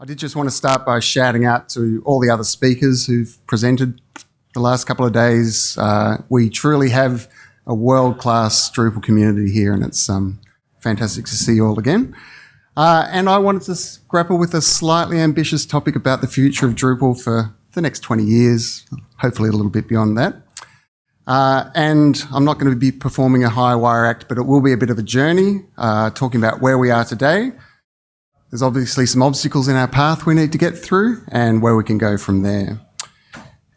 I did just want to start by shouting out to all the other speakers who've presented the last couple of days. Uh, we truly have a world-class Drupal community here, and it's um, fantastic to see you all again. Uh, and I wanted to grapple with a slightly ambitious topic about the future of Drupal for the next 20 years, hopefully a little bit beyond that. Uh, and I'm not going to be performing a high wire act, but it will be a bit of a journey, uh, talking about where we are today, there's obviously some obstacles in our path we need to get through and where we can go from there.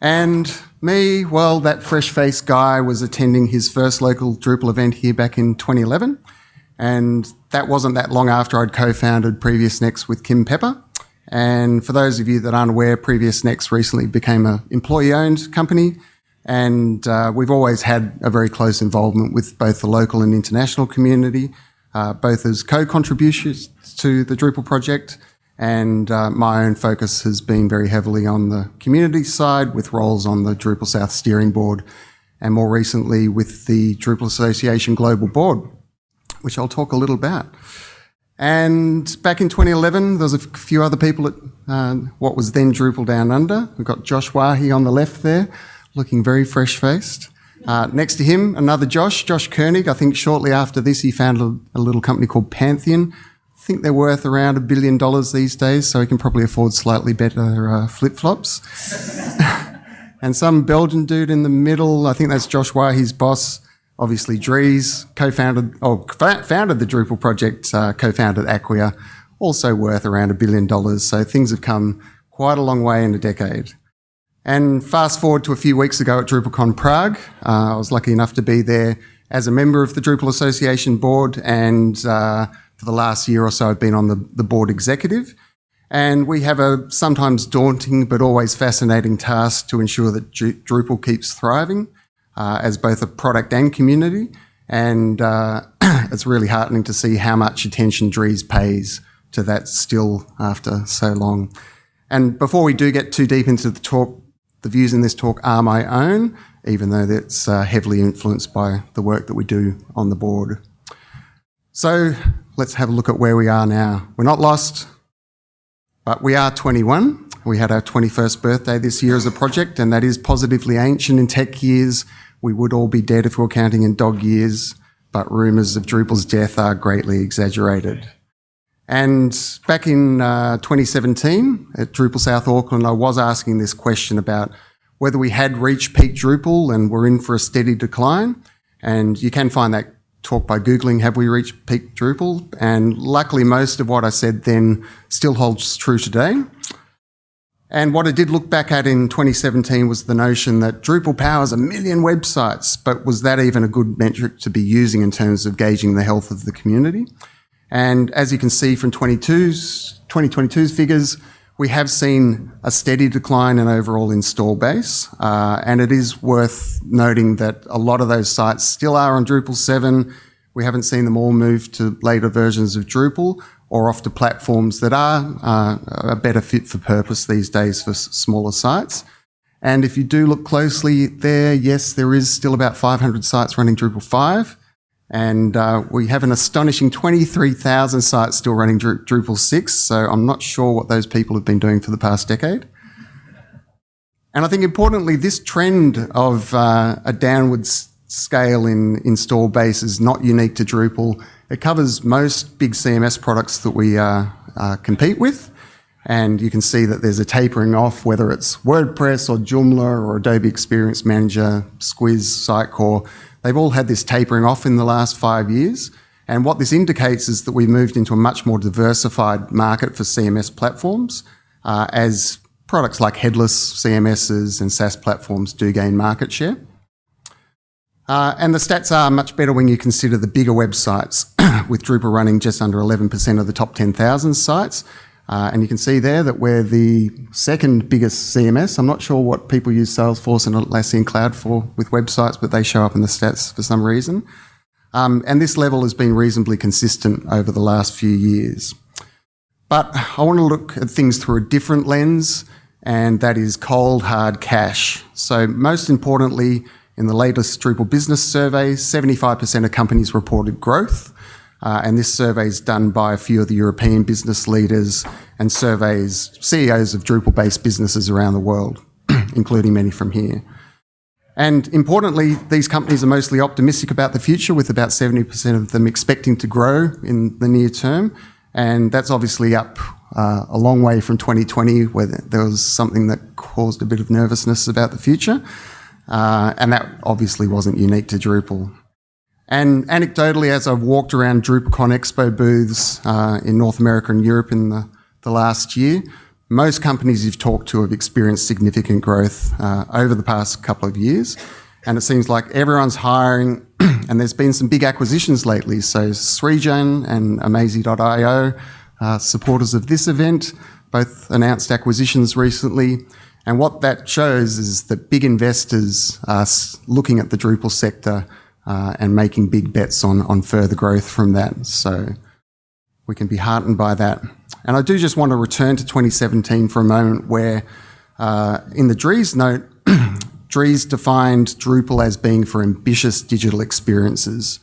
And me, well, that fresh-faced guy was attending his first local Drupal event here back in 2011. And that wasn't that long after I'd co-founded Previous Next with Kim Pepper. And for those of you that aren't aware, Previous Next recently became an employee-owned company. And uh, we've always had a very close involvement with both the local and international community uh, both as co-contributors to the Drupal project and uh, my own focus has been very heavily on the community side with roles on the Drupal South steering board and more recently with the Drupal Association Global Board, which I'll talk a little about. And back in 2011, there was a few other people at uh, what was then Drupal Down Under. We've got Josh Waihi on the left there, looking very fresh-faced. Uh, next to him, another Josh, Josh Koenig. I think shortly after this, he founded a, little company called Pantheon. I think they're worth around a billion dollars these days, so he can probably afford slightly better uh, flip flops. and some Belgian dude in the middle, I think that's Josh Waihi's boss, obviously Dries, co-founded, or founded the Drupal project, uh, co-founded Acquia, also worth around a billion dollars. So things have come quite a long way in a decade. And fast forward to a few weeks ago at DrupalCon Prague, uh, I was lucky enough to be there as a member of the Drupal Association board, and uh, for the last year or so, I've been on the, the board executive. And we have a sometimes daunting but always fascinating task to ensure that Drupal keeps thriving uh, as both a product and community. And uh, it's really heartening to see how much attention Dries pays to that still after so long. And before we do get too deep into the talk, the views in this talk are my own, even though that's uh, heavily influenced by the work that we do on the board. So let's have a look at where we are now. We're not lost, but we are 21. We had our 21st birthday this year as a project, and that is positively ancient in tech years. We would all be dead if we were counting in dog years, but rumours of Drupal's death are greatly exaggerated. And back in uh, 2017 at Drupal South Auckland, I was asking this question about whether we had reached peak Drupal and we're in for a steady decline. And you can find that talk by Googling, have we reached peak Drupal? And luckily, most of what I said then still holds true today. And what I did look back at in 2017 was the notion that Drupal powers a million websites, but was that even a good metric to be using in terms of gauging the health of the community? And as you can see from 2022's figures, we have seen a steady decline in overall install base. Uh, and it is worth noting that a lot of those sites still are on Drupal 7. We haven't seen them all move to later versions of Drupal or off to platforms that are uh, a better fit for purpose these days for smaller sites. And if you do look closely there, yes, there is still about 500 sites running Drupal 5. And uh, we have an astonishing 23,000 sites still running Drupal 6, so I'm not sure what those people have been doing for the past decade. And I think importantly, this trend of uh, a downward scale in install base is not unique to Drupal. It covers most big CMS products that we uh, uh, compete with. And you can see that there's a tapering off, whether it's WordPress or Joomla or Adobe Experience Manager, Squiz, Sitecore. They've all had this tapering off in the last five years. And what this indicates is that we've moved into a much more diversified market for CMS platforms uh, as products like headless CMSs and SaaS platforms do gain market share. Uh, and the stats are much better when you consider the bigger websites, with Drupal running just under 11% of the top 10,000 sites, uh, and you can see there that we're the second biggest CMS. I'm not sure what people use Salesforce and Atlassian Cloud for with websites, but they show up in the stats for some reason. Um, and this level has been reasonably consistent over the last few years. But I want to look at things through a different lens, and that is cold, hard cash. So most importantly, in the latest Drupal business survey, 75% of companies reported growth, and this survey is done by a few of the European business leaders and surveys CEOs of Drupal-based businesses around the world, including many from here. And importantly, these companies are mostly optimistic about the future, with about 70% of them expecting to grow in the near term. And that's obviously up uh, a long way from 2020, where there was something that caused a bit of nervousness about the future. Uh, and that obviously wasn't unique to Drupal. And anecdotally, as I've walked around DrupalCon Expo booths uh, in North America and Europe in the, the last year, most companies you've talked to have experienced significant growth uh, over the past couple of years. And it seems like everyone's hiring, and there's been some big acquisitions lately. So Srijan and Amazee.io, uh, supporters of this event, both announced acquisitions recently. And what that shows is that big investors are looking at the Drupal sector uh, and making big bets on, on further growth from that. So we can be heartened by that. And I do just want to return to 2017 for a moment where uh, in the Dries note, Dries defined Drupal as being for ambitious digital experiences.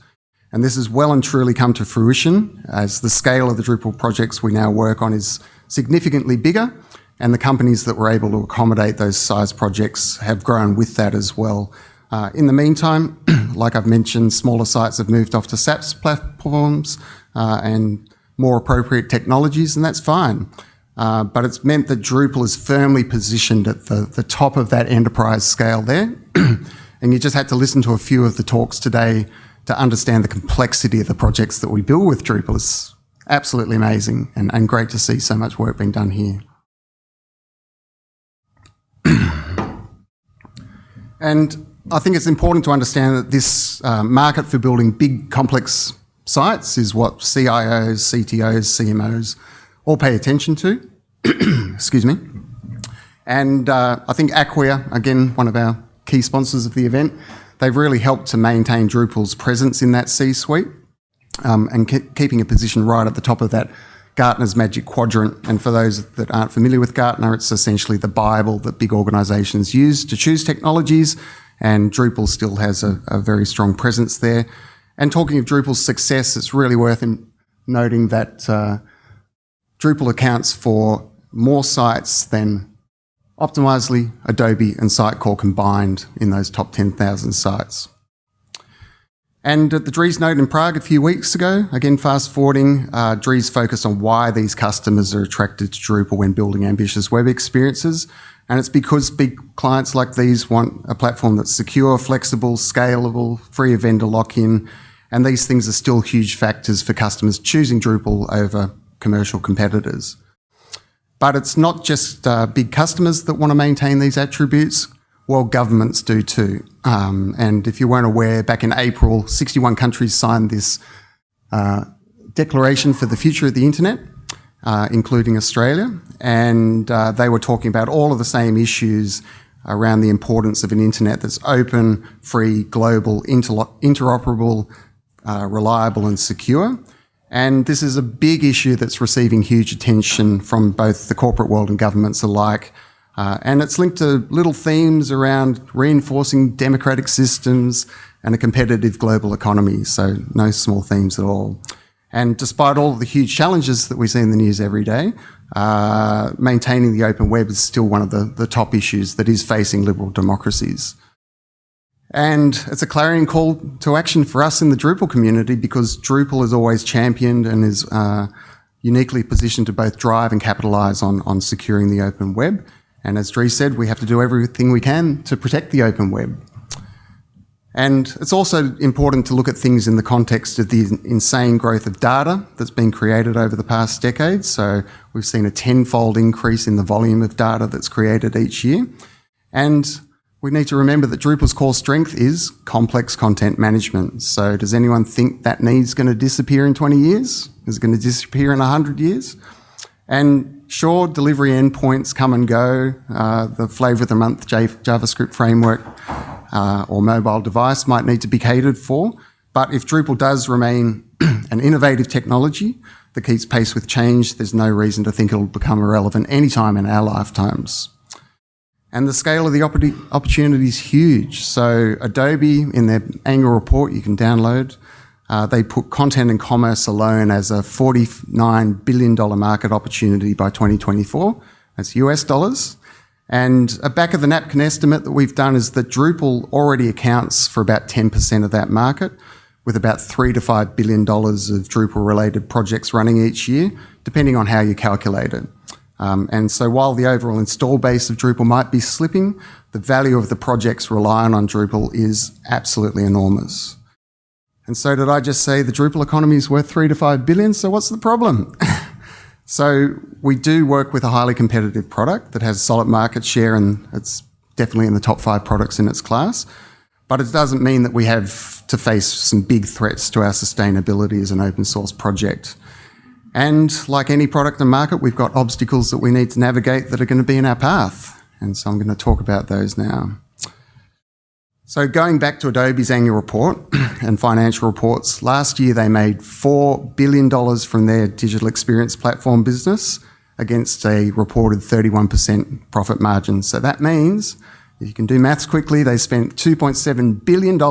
And this has well and truly come to fruition as the scale of the Drupal projects we now work on is significantly bigger and the companies that were able to accommodate those size projects have grown with that as well. Uh, in the meantime, like I've mentioned, smaller sites have moved off to SaaS platforms uh, and more appropriate technologies, and that's fine. Uh, but it's meant that Drupal is firmly positioned at the, the top of that enterprise scale there. and you just had to listen to a few of the talks today to understand the complexity of the projects that we build with Drupal. It's absolutely amazing and, and great to see so much work being done here. and I think it's important to understand that this uh, market for building big, complex sites is what CIOs, CTOs, CMOs all pay attention to. Excuse me. And uh, I think Acquia, again, one of our key sponsors of the event, they've really helped to maintain Drupal's presence in that C-suite um, and ke keeping a position right at the top of that Gartner's Magic Quadrant. And for those that aren't familiar with Gartner, it's essentially the Bible that big organizations use to choose technologies. And Drupal still has a, a very strong presence there. And talking of Drupal's success, it's really worth noting that uh, Drupal accounts for more sites than Optimizely, Adobe, and Sitecore combined in those top 10,000 sites. And at the Dries Note in Prague a few weeks ago, again fast forwarding, uh, Dries focused on why these customers are attracted to Drupal when building ambitious web experiences. And it's because big clients like these want a platform that's secure, flexible, scalable, free of vendor lock-in, and these things are still huge factors for customers choosing Drupal over commercial competitors. But it's not just uh, big customers that want to maintain these attributes. Well, governments do too. Um, and if you weren't aware, back in April, 61 countries signed this uh, Declaration for the Future of the Internet, uh, including Australia. And uh, they were talking about all of the same issues around the importance of an internet that's open, free, global, inter interoperable, uh, reliable and secure. And this is a big issue that's receiving huge attention from both the corporate world and governments alike. Uh, and it's linked to little themes around reinforcing democratic systems and a competitive global economy. So no small themes at all. And despite all the huge challenges that we see in the news every day, uh, maintaining the open web is still one of the, the top issues that is facing liberal democracies. And it's a clarion call to action for us in the Drupal community because Drupal is always championed and is uh, uniquely positioned to both drive and capitalize on, on securing the open web. And as Dries said, we have to do everything we can to protect the open web. And it's also important to look at things in the context of the insane growth of data that's been created over the past decade. So we've seen a tenfold increase in the volume of data that's created each year. And we need to remember that Drupal's core strength is complex content management. So does anyone think that needs going to disappear in 20 years? Is it going to disappear in 100 years? And sure, delivery endpoints come and go. Uh, the flavor of the month JavaScript framework uh, or mobile device might need to be catered for. But if Drupal does remain an innovative technology that keeps pace with change, there's no reason to think it'll become irrelevant anytime in our lifetimes. And the scale of the opportunity is huge. So Adobe, in their annual report you can download, Uh, they put content and commerce alone as a $49 billion market opportunity by 2024. That's US dollars. And a back of the napkin estimate that we've done is that Drupal already accounts for about 10% of that market, with about three to five billion dollars of Drupal related projects running each year, depending on how you calculate it. Um, and so while the overall install base of Drupal might be slipping, the value of the projects relying on Drupal is absolutely enormous. And so did I just say the Drupal economy is worth three to five billion? So what's the problem? so we do work with a highly competitive product that has solid market share and it's definitely in the top five products in its class. But it doesn't mean that we have to face some big threats to our sustainability as an open source project. And like any product and market, we've got obstacles that we need to navigate that are going to be in our path. And so I'm going to talk about those now. So going back to Adobe's annual report and financial reports, last year they made $4 billion from their digital experience platform business against a reported 31% profit margin. So that means, if you can do maths quickly, they spent $2.7 billion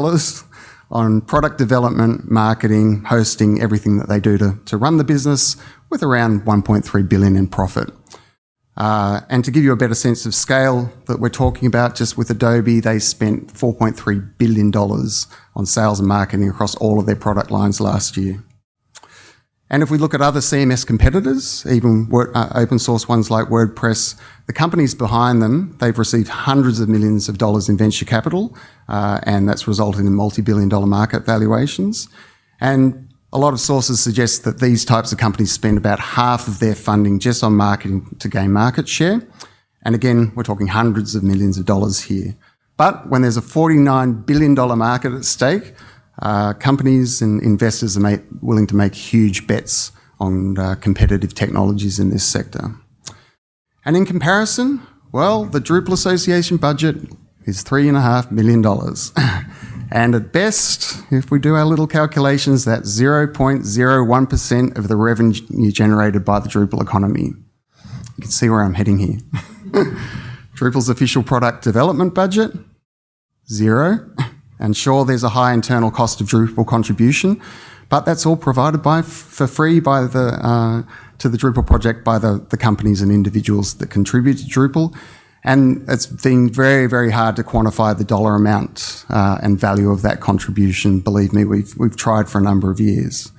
on product development, marketing, hosting, everything that they do to, to run the business with around 1.3 billion in profit. Uh, and to give you a better sense of scale that we're talking about, just with Adobe, they spent $4.3 billion on sales and marketing across all of their product lines last year. And if we look at other CMS competitors, even uh, open source ones like WordPress, the companies behind them, they've received hundreds of millions of dollars in venture capital, uh, and that's resulted in multi-billion dollar market valuations. And a lot of sources suggest that these types of companies spend about half of their funding just on marketing to gain market share. And again, we're talking hundreds of millions of dollars here. But when there's a $49 billion market at stake, uh, companies and investors are willing to make huge bets on uh, competitive technologies in this sector. And in comparison, well, the Drupal Association budget is $3.5 million. And at best, if we do our little calculations, that's 0.01% of the revenue generated by the Drupal economy. You can see where I'm heading here. Drupal's official product development budget, zero. And sure, there's a high internal cost of Drupal contribution, but that's all provided by for free by the uh, to the Drupal project by the, the companies and individuals that contribute to Drupal. And it's been very, very hard to quantify the dollar amount uh, and value of that contribution. Believe me, we've, we've tried for a number of years.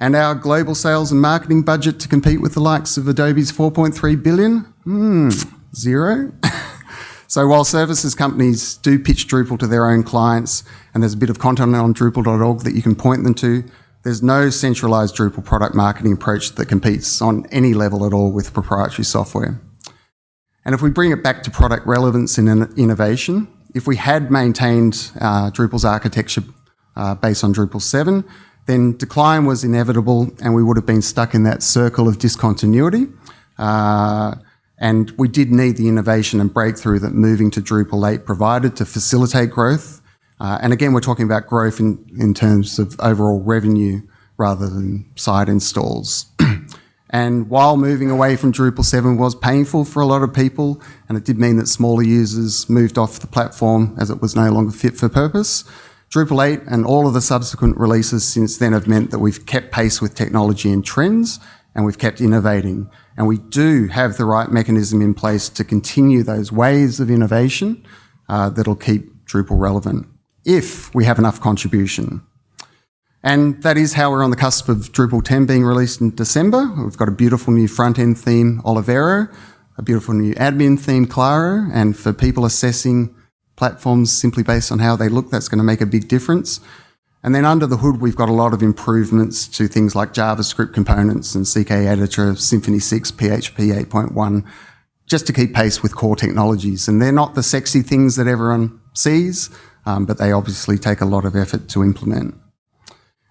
And our global sales and marketing budget to compete with the likes of Adobe's 4.3 billion? Hmm, zero. so while services companies do pitch Drupal to their own clients, and there's a bit of content on Drupal.org that you can point them to, there's no centralized Drupal product marketing approach that competes on any level at all with proprietary software. And if we bring it back to product relevance and innovation, if we had maintained uh, Drupal's architecture uh, based on Drupal 7, then decline was inevitable and we would have been stuck in that circle of discontinuity. Uh, and we did need the innovation and breakthrough that moving to Drupal 8 provided to facilitate growth. Uh, and again, we're talking about growth in, in terms of overall revenue rather than site installs. And while moving away from Drupal 7 was painful for a lot of people, and it did mean that smaller users moved off the platform as it was no longer fit for purpose, Drupal 8 and all of the subsequent releases since then have meant that we've kept pace with technology and trends, and we've kept innovating. And we do have the right mechanism in place to continue those waves of innovation uh, that'll keep Drupal relevant if we have enough contribution. And that is how we're on the cusp of Drupal 10 being released in December. We've got a beautiful new front-end theme, Olivero, a beautiful new admin theme, Claro, and for people assessing platforms simply based on how they look, that's going to make a big difference. And then under the hood, we've got a lot of improvements to things like JavaScript components and CK Editor, Symfony 6, PHP 8.1, just to keep pace with core technologies. And they're not the sexy things that everyone sees, um, but they obviously take a lot of effort to implement.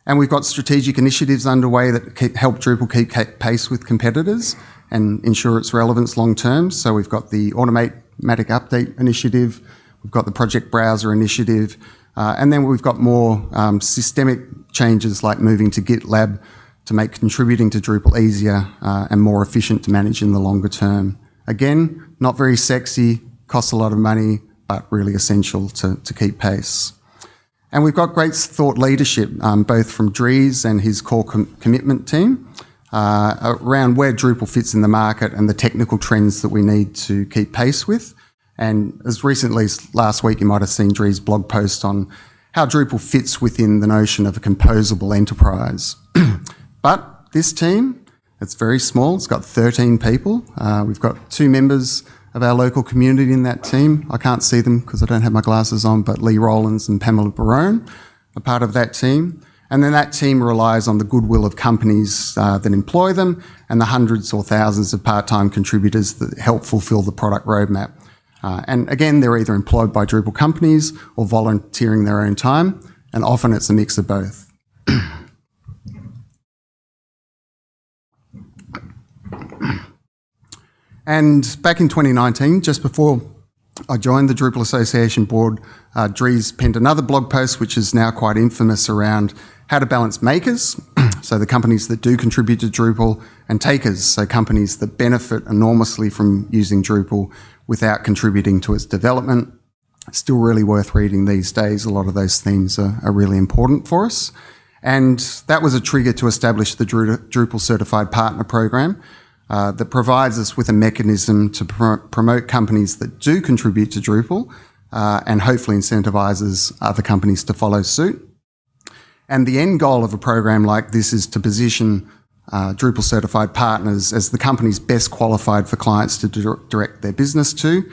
And we've got strategic initiatives underway that keep, help Drupal keep pace with competitors and ensure its relevance long term. So we've got the automatic update initiative, we've got the project browser initiative, uh, and then we've got more um, systemic changes like moving to GitLab to make contributing to Drupal easier uh, and more efficient to manage in the longer term. Again, not very sexy, costs a lot of money, but really essential to, to keep pace. And we've got great thought leadership, um, both from Dries and his core com- commitment team, uh, around where Drupal fits in the market and the technical trends that we need to keep pace with. And as recently as last week, you might have seen Dries' blog post on how Drupal fits within the notion of a composable enterprise. but this team, it's very small. It's got 13 people. Uh, we've got two members of our local community in that team. I can't see them because I don't have my glasses on, but Lee Rowlands and Pamela Barone are part of that team. And then that team relies on the goodwill of companies uh, that employ them and the hundreds or thousands of part-time contributors that help fulfill the product roadmap. Uh, and again, they're either employed by Drupal companies or volunteering their own time, and often it's a mix of both. and back in 2019, just before I joined the Drupal Association board, uh, Dries penned another blog post, which is now quite infamous around how to balance makers, so the companies that do contribute to Drupal, and takers, so companies that benefit enormously from using Drupal without contributing to its development. Still really worth reading these days. A lot of those themes are, are really important for us. And that was a trigger to establish the Drupal Certified Partner Program uh, that provides us with a mechanism to pr promote companies that do contribute to Drupal uh, and hopefully incentivizes other companies to follow suit. And the end goal of a program like this is to position uh, Drupal certified partners as the companies best qualified for clients to direct their business to.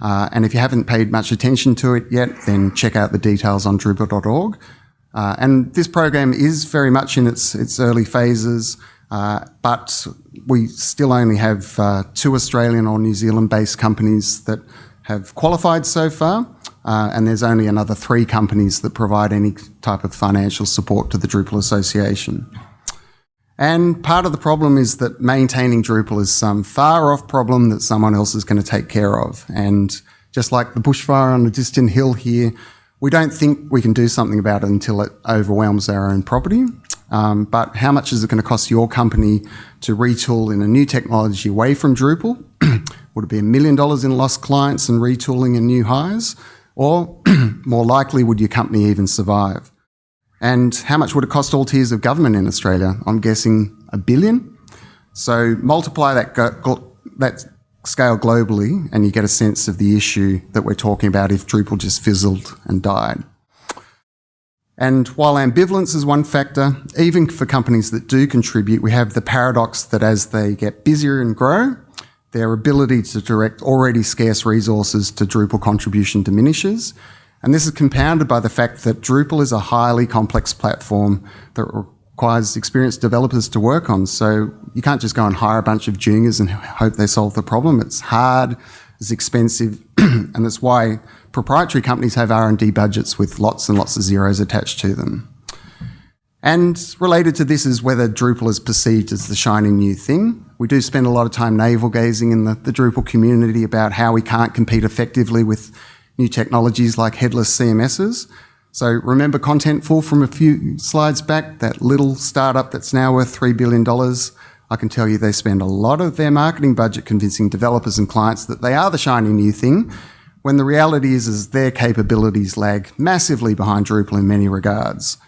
Uh, and if you haven't paid much attention to it yet, then check out the details on Drupal.org. Uh, and this program is very much in its, its early phases, uh, but we still only have uh, two Australian or New Zealand based companies that have qualified so far. Uh, and there's only another three companies that provide any type of financial support to the Drupal Association. And part of the problem is that maintaining Drupal is some far off problem that someone else is going to take care of. And just like the bushfire on a distant hill here, we don't think we can do something about it until it overwhelms our own property. Um, but how much is it going to cost your company to retool in a new technology away from Drupal? Would it be a million dollars in lost clients and retooling and new hires? Or more likely, would your company even survive? And how much would it cost all tiers of government in Australia? I'm guessing a billion. So multiply that, that scale globally and you get a sense of the issue that we're talking about if Drupal just fizzled and died. And while ambivalence is one factor, even for companies that do contribute, we have the paradox that as they get busier and grow, their ability to direct already scarce resources to Drupal contribution diminishes, and this is compounded by the fact that Drupal is a highly complex platform that requires experienced developers to work on. So you can't just go and hire a bunch of juniors and hope they solve the problem. It's hard, it's expensive, and that's why proprietary companies have R&D budgets with lots and lots of zeros attached to them. And related to this is whether Drupal is perceived as the shiny new thing. We do spend a lot of time navel gazing in the, the Drupal community about how we can't compete effectively with new technologies like headless CMSs. So remember Contentful from a few slides back, that little startup that's now worth $3 billion. I can tell you they spend a lot of their marketing budget convincing developers and clients that they are the shiny new thing, when the reality is, is their capabilities lag massively behind Drupal in many regards.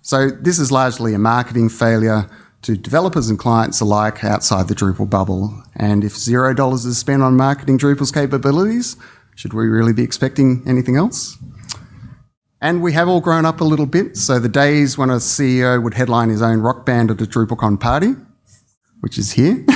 So this is largely a marketing failure to developers and clients alike outside the Drupal bubble. And if zero dollars is spent on marketing Drupal's capabilities, should we really be expecting anything else? And we have all grown up a little bit. So the days when a CEO would headline his own rock band at a DrupalCon party, which is here,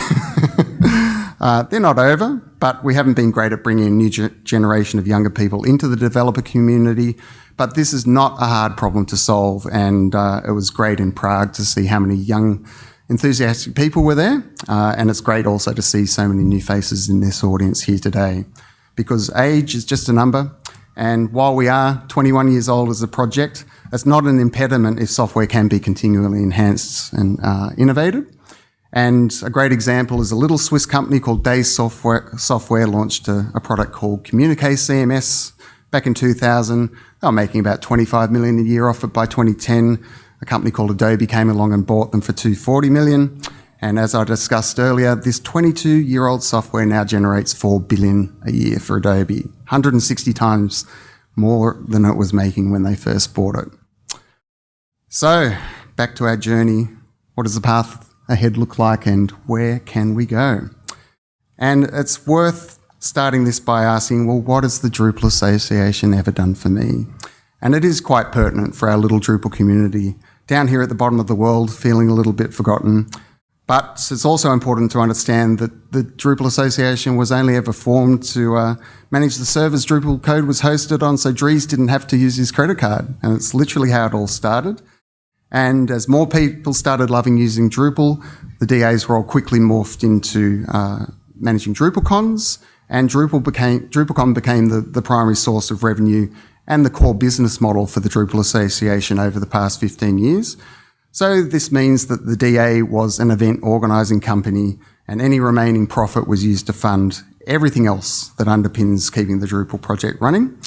uh, they're not over, but we haven't been great at bringing a new ge generation of younger people into the developer community. But this is not a hard problem to solve. And uh, it was great in Prague to see how many young, enthusiastic people were there. Uh, and it's great also to see so many new faces in this audience here today because age is just a number. And while we are 21 years old as a project, it's not an impediment if software can be continually enhanced and uh, innovated. And a great example is a little Swiss company called Days Software, Software launched a, a product called Communique CMS back in 2000. They were making about 25 million a year off it by 2010. A company called Adobe came along and bought them for 240 million. And as I discussed earlier, this 22 year old software now generates 4 billion a year for Adobe, 160 times more than it was making when they first bought it. So, back to our journey. What is the path ahead look like and where can we go? And it's worth starting this by asking, well, what has the Drupal Association ever done for me? And it is quite pertinent for our little Drupal community down here at the bottom of the world, feeling a little bit forgotten. But it's also important to understand that the Drupal Association was only ever formed to uh, manage the servers Drupal code was hosted on, so Dries didn't have to use his credit card. And it's literally how it all started. And as more people started loving using Drupal, the DAs all quickly morphed into uh, managing DrupalCons, and Drupal became, DrupalCon became the, the primary source of revenue and the core business model for the Drupal Association over the past 15 years. So this means that the DA was an event organising company and any remaining profit was used to fund everything else that underpins keeping the Drupal project running.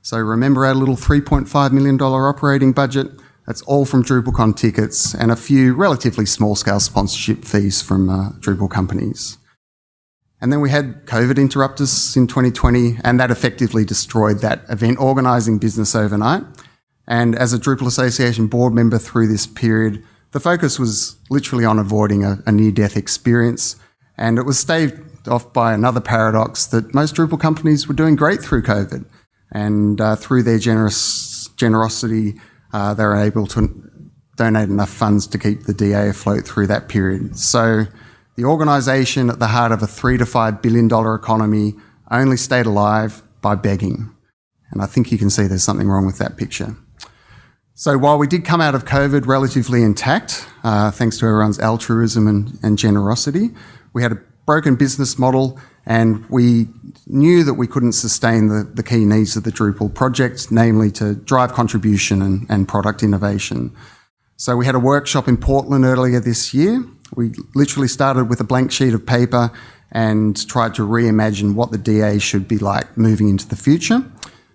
So remember our little $3.5 million operating budget? That's all from DrupalCon tickets and a few relatively small scale sponsorship fees from uh, Drupal companies. And then we had COVID interrupt us in 2020 and that effectively destroyed that event organising business overnight. And as a Drupal Association board member through this period, the focus was literally on avoiding a, a near-death experience. And it was staved off by another paradox that most Drupal companies were doing great through COVID. And uh, through their generous generosity, uh, they were able to donate enough funds to keep the DA afloat through that period. So the organisation at the heart of a three to five billion dollar economy only stayed alive by begging. And I think you can see there's something wrong with that picture. So while we did come out of COVID relatively intact, uh, thanks to everyone's altruism and, and, generosity, we had a broken business model and we knew that we couldn't sustain the, the key needs of the Drupal project, namely to drive contribution and, and product innovation. So we had a workshop in Portland earlier this year. We literally started with a blank sheet of paper and tried to reimagine what the DA should be like moving into the future.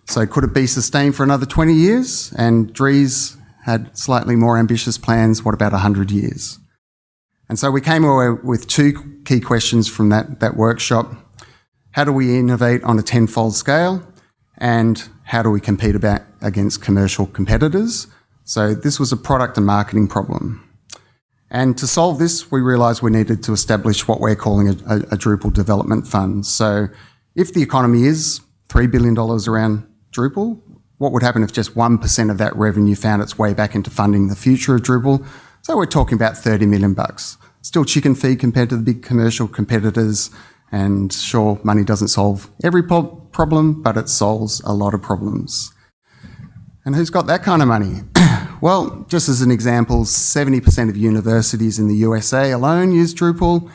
So could it be sustained for another 20 years? And Dries had slightly more ambitious plans. What about 100 years? And so we came away with two key questions from that, that workshop. How do we innovate on a tenfold scale? And how do we compete about against commercial competitors? So this was a product and marketing problem. And to solve this, we realized we needed to establish what we're calling a, a, a Drupal development fund. So if the economy is $3 billion around Drupal, what would happen if just 1% of that revenue found its way back into funding the future of Drupal? So we're talking about 30 million bucks. Still chicken feed compared to the big commercial competitors. And sure, money doesn't solve every problem, but it solves a lot of problems. And who's got that kind of money? well, just as an example, 70% of universities in the USA alone use Drupal.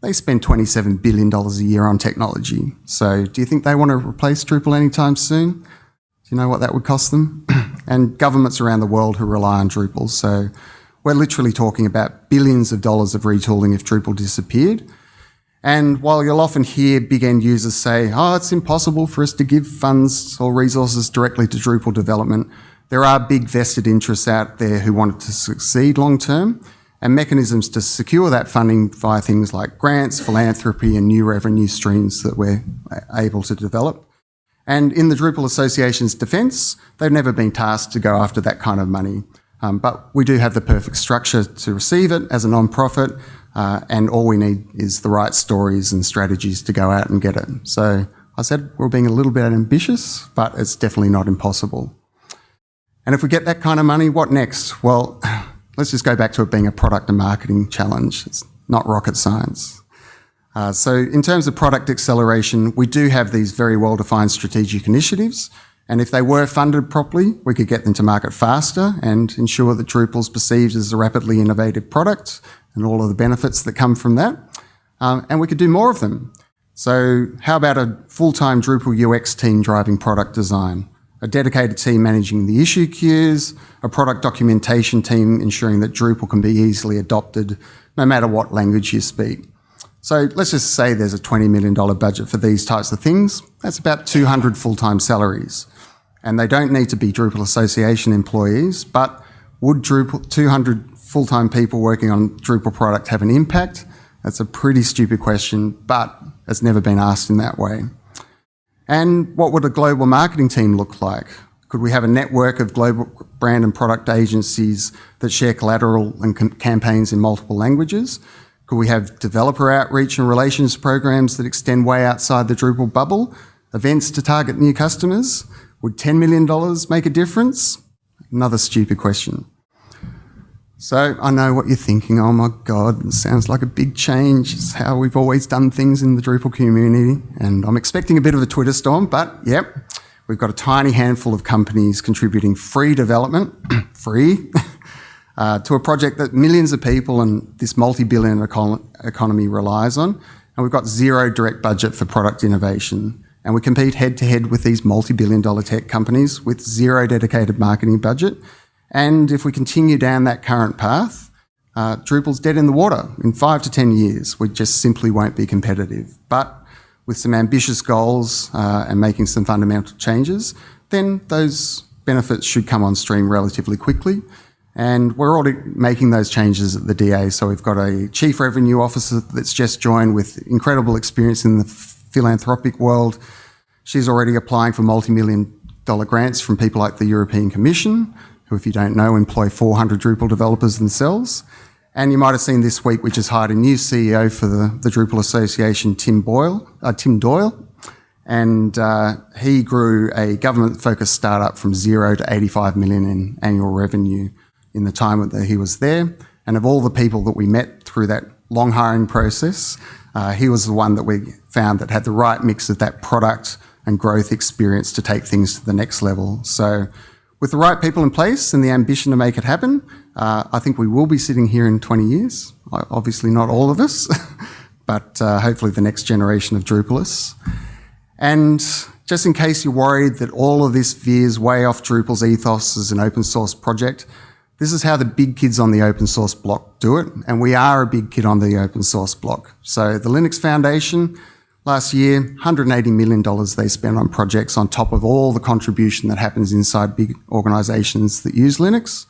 They spend $27 billion a year on technology. So do you think they want to replace Drupal anytime soon? Do you know what that would cost them? and governments around the world who rely on Drupal. So we're literally talking about billions of dollars of retooling if Drupal disappeared. And while you'll often hear big end users say, oh, it's impossible for us to give funds or resources directly to Drupal development, there are big vested interests out there who want it to succeed long term and mechanisms to secure that funding via things like grants, philanthropy and new revenue streams that we're able to develop. And in the Drupal Association's defence, they've never been tasked to go after that kind of money. Um, but we do have the perfect structure to receive it as a non-profit, uh, and all we need is the right stories and strategies to go out and get it. So I said we're being a little bit ambitious, but it's definitely not impossible. And if we get that kind of money, what next? Well, let's just go back to it being a product and marketing challenge. It's not rocket science. Uh, so in terms of product acceleration, we do have these very well-defined strategic initiatives. And if they were funded properly, we could get them to market faster and ensure that Drupal is perceived as a rapidly innovative product and all of the benefits that come from that. Um, and we could do more of them. So how about a full-time Drupal UX team driving product design? A dedicated team managing the issue queues, a product documentation team ensuring that Drupal can be easily adopted no matter what language you speak. So let's just say there's a $20 million budget for these types of things. That's about 200 full-time salaries. And they don't need to be Drupal Association employees, but would Drupal 200 full-time people working on Drupal product have an impact? That's a pretty stupid question, but it's never been asked in that way. And what would a global marketing team look like? Could we have a network of global brand and product agencies that share collateral and campaigns in multiple languages? Could we have developer outreach and relations programs that extend way outside the Drupal bubble? Events to target new customers? Would $10 million make a difference? Another stupid question. So I know what you're thinking. Oh my God, it sounds like a big change. It's how we've always done things in the Drupal community. And I'm expecting a bit of a Twitter storm, but yep, we've got a tiny handful of companies contributing free development, free, uh, to a project that millions of people and this multi-billion econ economy relies on. And we've got zero direct budget for product innovation. And we compete head to head with these multi-billion dollar tech companies with zero dedicated marketing budget and if we continue down that current path, uh, Drupal's dead in the water. In five to 10 years, we just simply won't be competitive. But with some ambitious goals uh, and making some fundamental changes, then those benefits should come on stream relatively quickly. And we're already making those changes at the DA. So we've got a chief revenue officer that's just joined with incredible experience in the philanthropic world. She's already applying for multi-million dollar grants from people like the European Commission who, if you don't know, employ 400 Drupal developers themselves. And you might have seen this week we just hired a new CEO for the, the Drupal Association, Tim Boyle, uh, Tim Doyle. And uh, he grew a government-focused startup from zero to 85 million in annual revenue in the time that he was there. And of all the people that we met through that long hiring process, uh, he was the one that we found that had the right mix of that product and growth experience to take things to the next level. So with the right people in place and the ambition to make it happen, uh, I think we will be sitting here in 20 years. Obviously not all of us, but uh, hopefully the next generation of Drupalists. And just in case you're worried that all of this veers way off Drupal's ethos as an open source project, this is how the big kids on the open source block do it. And we are a big kid on the open source block. So the Linux Foundation, Last year, $180 million they spent on projects on top of all the contribution that happens inside big organizations that use Linux.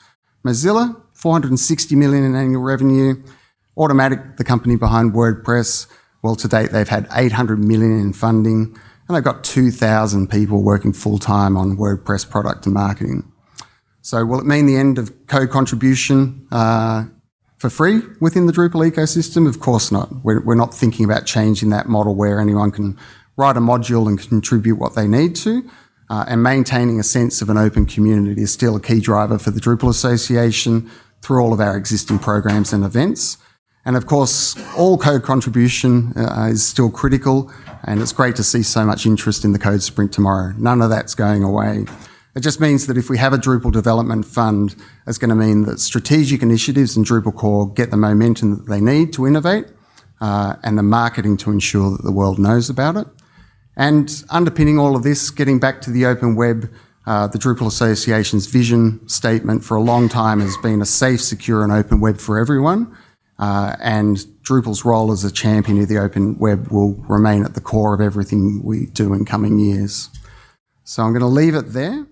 Mozilla, 460 million in annual revenue. Automattic, the company behind WordPress, well, to date, they've had 800 million in funding and they've got 2,000 people working full time on WordPress product and marketing. So will it mean the end of co-contribution uh, for free within the Drupal ecosystem? Of course not. We're, we're not thinking about changing that model where anyone can write a module and contribute what they need to. Uh, and maintaining a sense of an open community is still a key driver for the Drupal Association through all of our existing programs and events. And of course, all code contribution uh, is still critical, and it's great to see so much interest in the code sprint tomorrow. None of that's going away. It just means that if we have a Drupal development fund, it's going to mean that strategic initiatives in Drupal core get the momentum that they need to innovate uh, and the marketing to ensure that the world knows about it. And underpinning all of this, getting back to the open web, uh, the Drupal Association's vision statement for a long time has been a safe, secure and open web for everyone. Uh, and Drupal's role as a champion of the open web will remain at the core of everything we do in coming years. So I'm going to leave it there.